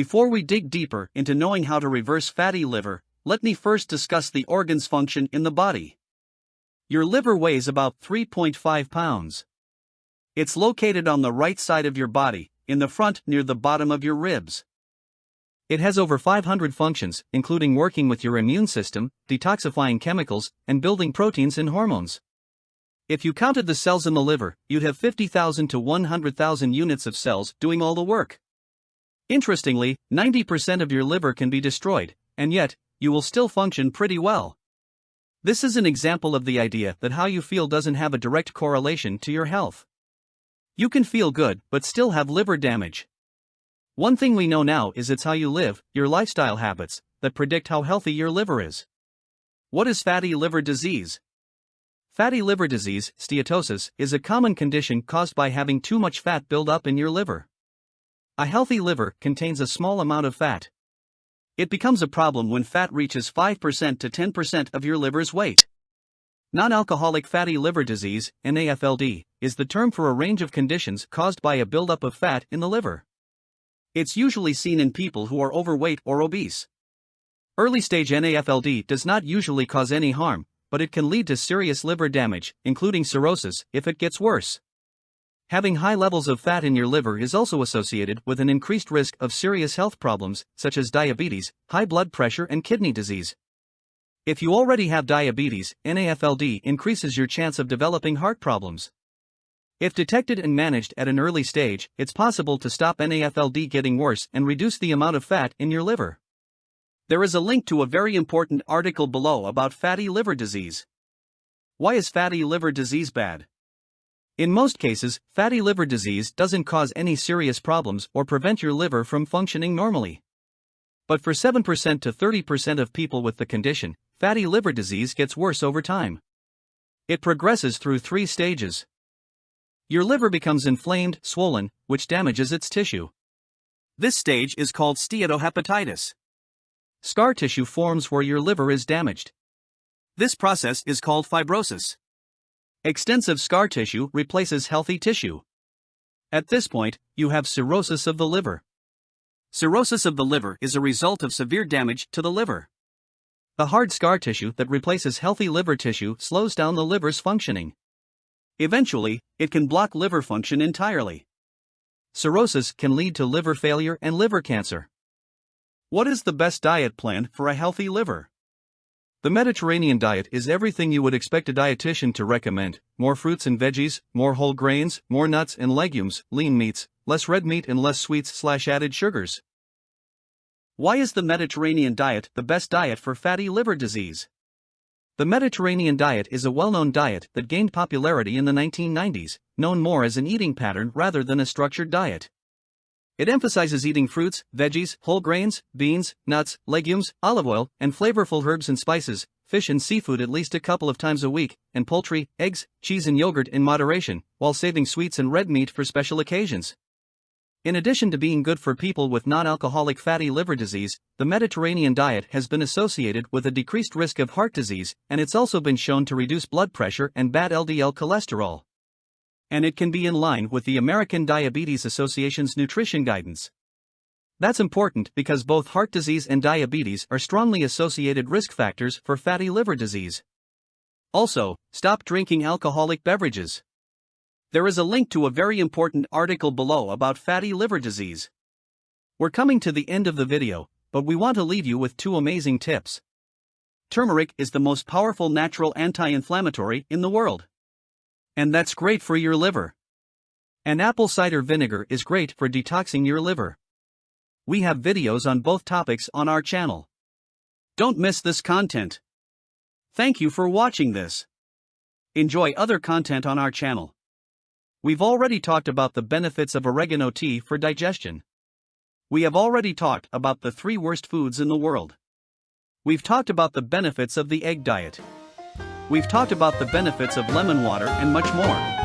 Before we dig deeper into knowing how to reverse fatty liver, let me first discuss the organ's function in the body. Your liver weighs about 3.5 pounds. It's located on the right side of your body, in the front near the bottom of your ribs. It has over 500 functions, including working with your immune system, detoxifying chemicals, and building proteins and hormones. If you counted the cells in the liver, you'd have 50,000 to 100,000 units of cells doing all the work. Interestingly, 90% of your liver can be destroyed, and yet, you will still function pretty well. This is an example of the idea that how you feel doesn't have a direct correlation to your health. You can feel good but still have liver damage. One thing we know now is it's how you live, your lifestyle habits, that predict how healthy your liver is. What is fatty liver disease? Fatty liver disease, steatosis, is a common condition caused by having too much fat build up in your liver. A healthy liver contains a small amount of fat. It becomes a problem when fat reaches 5% to 10% of your liver's weight. Non alcoholic fatty liver disease, NAFLD, is the term for a range of conditions caused by a buildup of fat in the liver. It's usually seen in people who are overweight or obese. Early stage NAFLD does not usually cause any harm, but it can lead to serious liver damage, including cirrhosis, if it gets worse. Having high levels of fat in your liver is also associated with an increased risk of serious health problems, such as diabetes, high blood pressure, and kidney disease. If you already have diabetes, NAFLD increases your chance of developing heart problems. If detected and managed at an early stage, it's possible to stop NAFLD getting worse and reduce the amount of fat in your liver. There is a link to a very important article below about fatty liver disease. Why is fatty liver disease bad? In most cases, fatty liver disease doesn't cause any serious problems or prevent your liver from functioning normally. But for 7% to 30% of people with the condition, fatty liver disease gets worse over time. It progresses through three stages. Your liver becomes inflamed, swollen, which damages its tissue. This stage is called steatohepatitis. Scar tissue forms where your liver is damaged. This process is called fibrosis. Extensive scar tissue replaces healthy tissue. At this point, you have cirrhosis of the liver. Cirrhosis of the liver is a result of severe damage to the liver. The hard scar tissue that replaces healthy liver tissue slows down the liver's functioning. Eventually, it can block liver function entirely. Cirrhosis can lead to liver failure and liver cancer. What is the best diet plan for a healthy liver? The Mediterranean diet is everything you would expect a dietitian to recommend more fruits and veggies, more whole grains, more nuts and legumes, lean meats, less red meat, and less sweets slash added sugars. Why is the Mediterranean diet the best diet for fatty liver disease? The Mediterranean diet is a well known diet that gained popularity in the 1990s, known more as an eating pattern rather than a structured diet. It emphasizes eating fruits, veggies, whole grains, beans, nuts, legumes, olive oil, and flavorful herbs and spices, fish and seafood at least a couple of times a week, and poultry, eggs, cheese, and yogurt in moderation, while saving sweets and red meat for special occasions. In addition to being good for people with non alcoholic fatty liver disease, the Mediterranean diet has been associated with a decreased risk of heart disease, and it's also been shown to reduce blood pressure and bad LDL cholesterol. And it can be in line with the American Diabetes Association's nutrition guidance. That's important because both heart disease and diabetes are strongly associated risk factors for fatty liver disease. Also, stop drinking alcoholic beverages. There is a link to a very important article below about fatty liver disease. We're coming to the end of the video, but we want to leave you with two amazing tips. Turmeric is the most powerful natural anti inflammatory in the world. And that's great for your liver. And apple cider vinegar is great for detoxing your liver. We have videos on both topics on our channel. Don't miss this content. Thank you for watching this. Enjoy other content on our channel. We've already talked about the benefits of oregano tea for digestion. We have already talked about the three worst foods in the world. We've talked about the benefits of the egg diet. We've talked about the benefits of lemon water and much more.